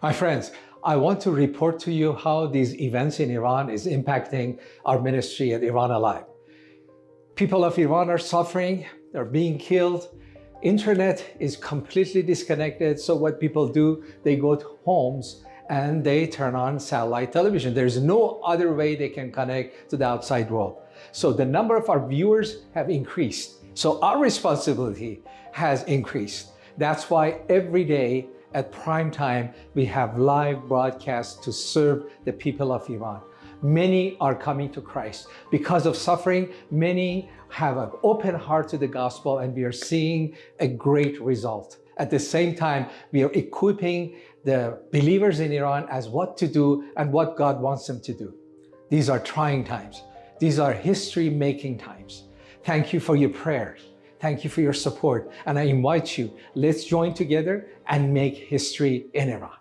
My friends, I want to report to you how these events in Iran is impacting our ministry at Iran Alive. People of Iran are suffering, they're being killed. Internet is completely disconnected. So what people do, they go to homes and they turn on satellite television. There's no other way they can connect to the outside world. So the number of our viewers have increased. So our responsibility has increased. That's why every day at prime time, we have live broadcasts to serve the people of Iran. Many are coming to Christ. Because of suffering, many have an open heart to the gospel and we are seeing a great result. At the same time, we are equipping the believers in Iran as what to do and what God wants them to do. These are trying times. These are history-making times. Thank you for your prayers. Thank you for your support. And I invite you, let's join together and make history in Iran.